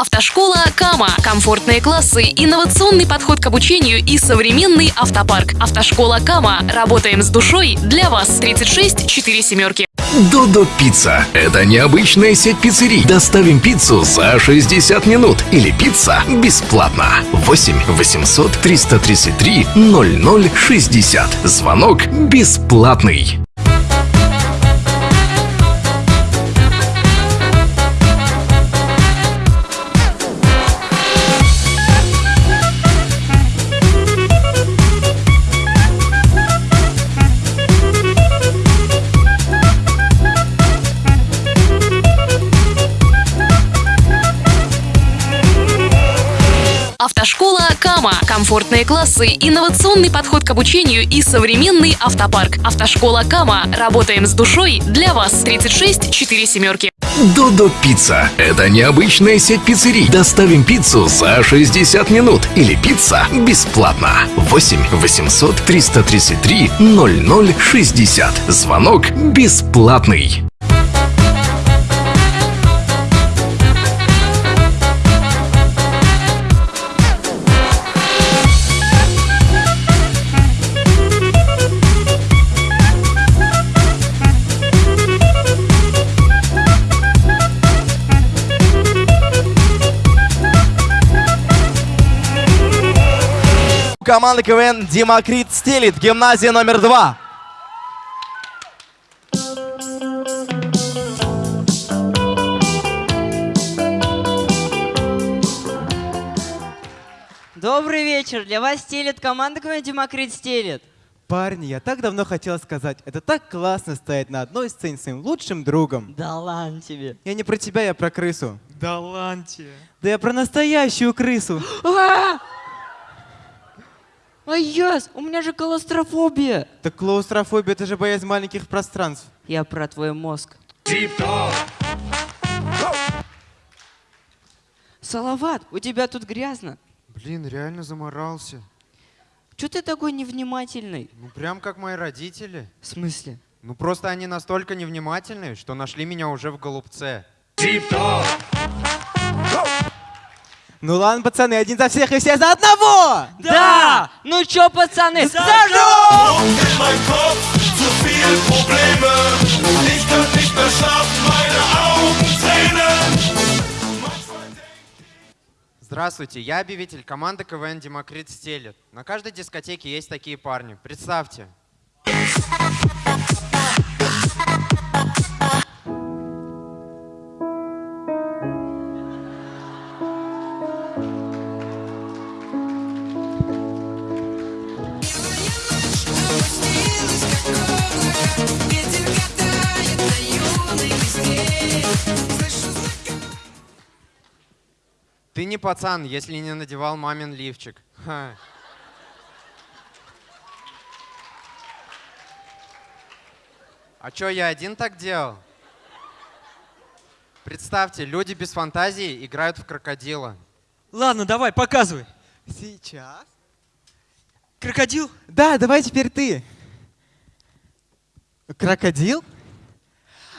Автошкола Кама. Комфортные классы, инновационный подход к обучению и современный автопарк. Автошкола Кама. Работаем с душой для вас. 36 4 семерки. Додо Пицца. Это необычная сеть пиццерий. Доставим пиццу за 60 минут. Или пицца бесплатно. 8 800 333 0060. Звонок бесплатный. Автошкола Кама. Комфортные классы, инновационный подход к обучению и современный автопарк. Автошкола Кама. Работаем с душой для вас. 36 4 семерки. Додо Пицца. Это необычная сеть пиццерий. Доставим пиццу за 60 минут. Или пицца бесплатно. 8 800 333 0060. Звонок бесплатный. Команда КВН Демокрит стелит. Гимназия номер два. Добрый вечер. Для вас стелит команда КВН Демокрит стелит. Парни, я так давно хотел сказать, это так классно стоять на одной сцене с своим лучшим другом. Да ладно тебе. Я не про тебя, я про крысу. Да ладно Да я про настоящую крысу. Ай, яс, у меня же клаустрофобия. Так клаустрофобия, это же боязнь маленьких пространств. Я про твой мозг. Салават, у тебя тут грязно. Блин, реально заморался. Че ты такой невнимательный? Ну прям как мои родители. В смысле? Ну просто они настолько невнимательны, что нашли меня уже в голубце. Ну ладно, пацаны, один за всех и все за одного! Да! Ну чё, пацаны, tränen. Здравствуйте, я объявитель команды КВН Демокрит стелет. На каждой дискотеке есть такие парни. Представьте. Ты не пацан, если не надевал мамин лифчик. Ха. А чё, я один так делал? Представьте, люди без фантазии играют в крокодила. Ладно, давай, показывай. Сейчас? Крокодил? Да, давай теперь ты. Крокодил?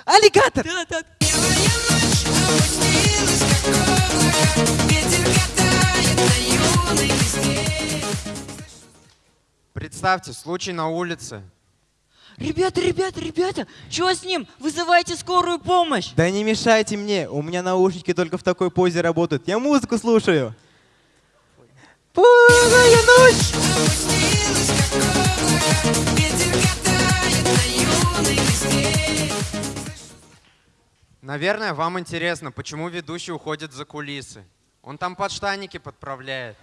Аллигатор! Да, да. Представьте, случай на улице. Ребята, ребята, ребята, чё с ним? Вызывайте скорую помощь! Да не мешайте мне, у меня наушники только в такой позе работают. Я музыку слушаю. Полная ночь! Наверное, вам интересно, почему ведущий уходит за кулисы. Он там подштанники подправляет.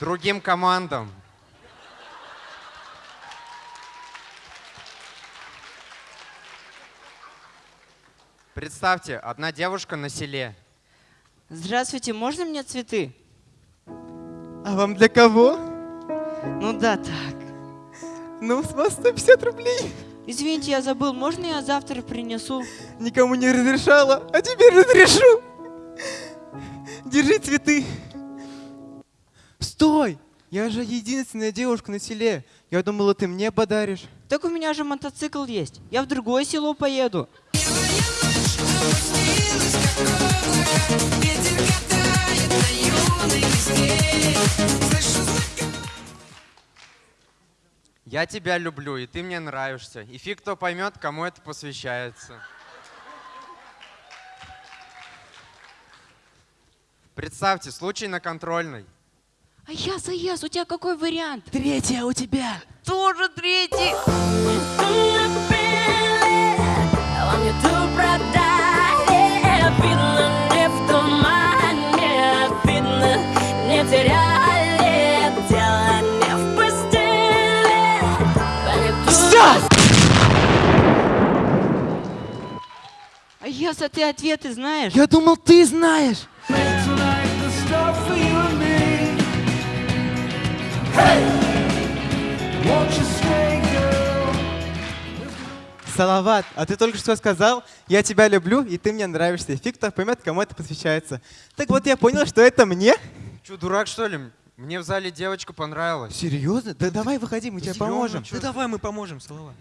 Другим командам. Представьте, одна девушка на селе. Здравствуйте, можно мне цветы? А вам для кого? Ну да, так. Ну, с вас 150 рублей. Извините, я забыл, можно я завтра принесу? Никому не разрешала, а теперь разрешу. Держи цветы. Стой! Я же единственная девушка на селе. Я думала, ты мне подаришь. Так у меня же мотоцикл есть. Я в другое село поеду. Я тебя люблю, и ты мне нравишься. И фиг кто поймет, кому это посвящается. Представьте, случай на контрольной. А я заезд, у тебя какой вариант? Третья у тебя. Тоже третий. Все! А ты ответы знаешь? Я думал, ты знаешь. Салават, а ты только что сказал, я тебя люблю, и ты мне нравишься. И фиг кто поймет, кому это посвящается. Так вот я понял, что это мне. Че, дурак, что ли? Мне в зале девочка понравилась. Серьезно? Да давай выходи, мы тебе Серьезно, поможем. Да давай мы поможем, Салава.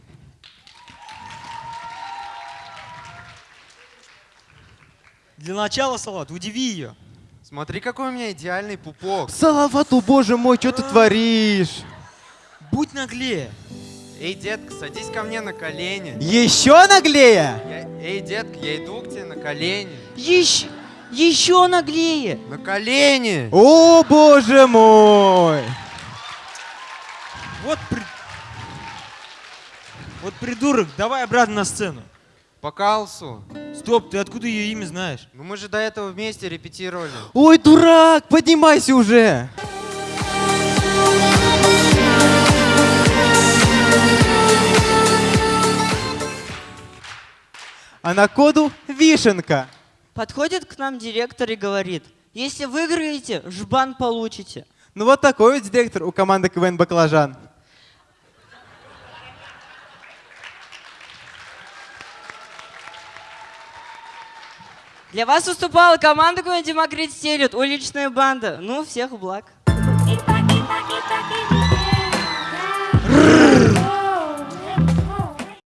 Для начала, Салат, удиви ее. Смотри, какой у меня идеальный пупок. Салават, о боже мой, что ты творишь? Будь наглее. Эй, детка, садись ко мне на колени. Еще наглее? Я- Эй, детка, я иду к тебе на колени. Еще, еще наглее. На колени! О боже мой! Вот при... Вот придурок, давай обратно на сцену. По калсу. Стоп, ты откуда ее имя знаешь? Ну мы же до этого вместе репетировали. Ой, дурак, поднимайся уже! А на коду вишенка. Подходит к нам директор и говорит, если выиграете, жбан получите. Ну вот такой вот директор у команды КВН «Баклажан». Для вас выступала команда КВН Демокрит Стелет, уличная банда. Ну, всех благ.